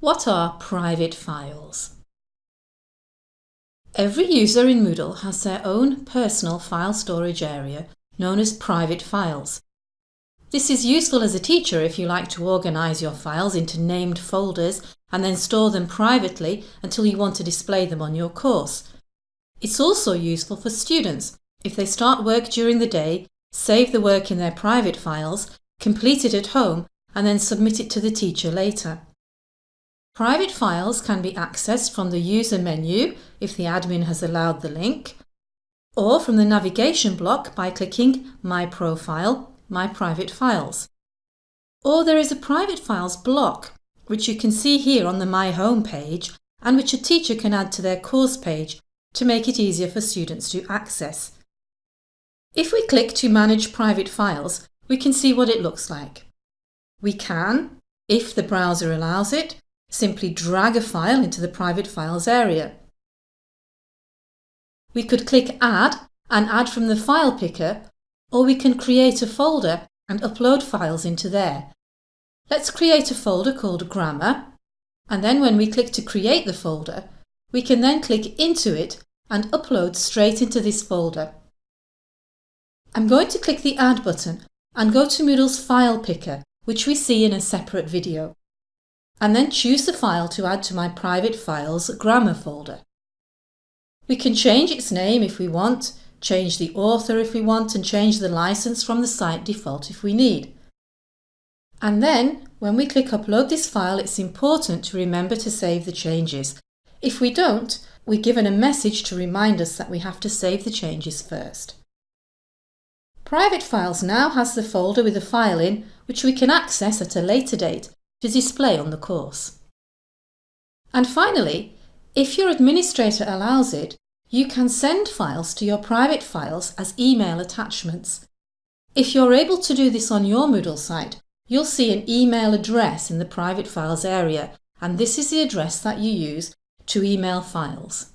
What are private files? Every user in Moodle has their own personal file storage area known as private files. This is useful as a teacher if you like to organise your files into named folders and then store them privately until you want to display them on your course. It's also useful for students if they start work during the day, save the work in their private files, complete it at home and then submit it to the teacher later. Private files can be accessed from the user menu if the admin has allowed the link, or from the navigation block by clicking My Profile, My Private Files. Or there is a Private Files block, which you can see here on the My Home page and which a teacher can add to their course page to make it easier for students to access. If we click to Manage Private Files, we can see what it looks like. We can, if the browser allows it, Simply drag a file into the private files area. We could click Add and add from the file picker, or we can create a folder and upload files into there. Let's create a folder called Grammar, and then when we click to create the folder, we can then click into it and upload straight into this folder. I'm going to click the Add button and go to Moodle's File Picker, which we see in a separate video and then choose the file to add to my private files grammar folder. We can change its name if we want, change the author if we want and change the license from the site default if we need. And then, when we click upload this file, it's important to remember to save the changes. If we don't, we're given a message to remind us that we have to save the changes first. Private Files now has the folder with the file in, which we can access at a later date to display on the course. And finally, if your administrator allows it, you can send files to your private files as email attachments. If you're able to do this on your Moodle site, you'll see an email address in the private files area and this is the address that you use to email files.